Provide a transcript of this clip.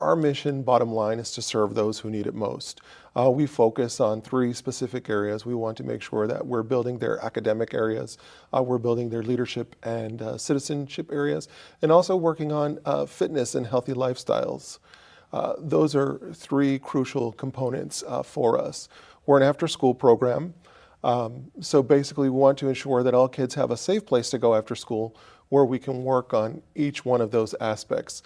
Our mission, bottom line, is to serve those who need it most. Uh, we focus on three specific areas. We want to make sure that we're building their academic areas, uh, we're building their leadership and uh, citizenship areas, and also working on uh, fitness and healthy lifestyles. Uh, those are three crucial components uh, for us. We're an after-school program, um, so basically we want to ensure that all kids have a safe place to go after school where we can work on each one of those aspects.